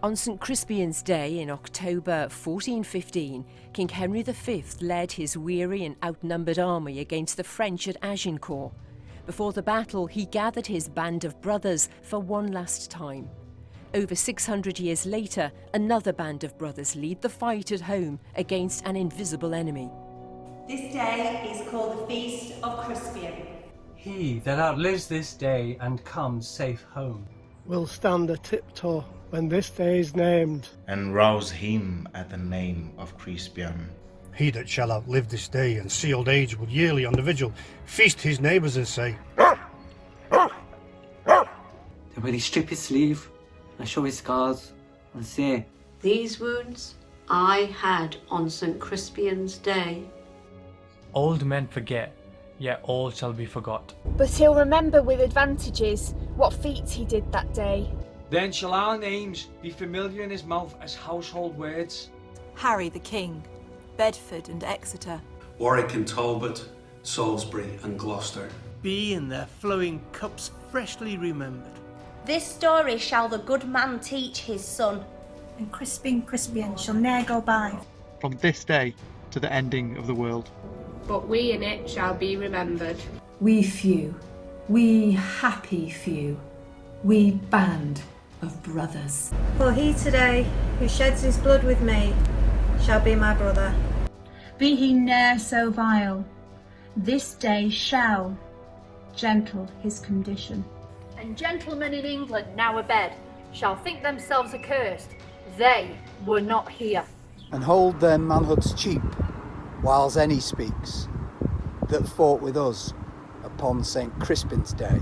On St Crispian's Day in October 1415, King Henry V led his weary and outnumbered army against the French at Agincourt. Before the battle, he gathered his band of brothers for one last time. Over 600 years later, another band of brothers lead the fight at home against an invisible enemy. This day is called the Feast of Crispian. He that outlives this day and comes safe home will stand a tiptoe when this day is named, and rouse him at the name of Crispian. He that shall outlive this day and see old age will yearly on the vigil feast his neighbours and say, Then will he strip his sleeve and show his scars and say, These wounds I had on St. Crispian's day. Old men forget, yet all shall be forgot. But he'll remember with advantages what feats he did that day. Then shall our names be familiar in his mouth as household words. Harry the King, Bedford and Exeter. Warwick and Talbot, Salisbury and Gloucester. Be in their flowing cups freshly remembered. This story shall the good man teach his son. And Crispin Crispian shall ne'er go by. From this day to the ending of the world. But we in it shall be remembered. We few, we happy few, we band of brothers. For he today, who sheds his blood with me, shall be my brother. Be he ne'er so vile, this day shall gentle his condition. And gentlemen in England now abed shall think themselves accursed. They were not here. And hold their manhoods cheap, whiles any speaks, that fought with us upon St. Crispin's Day.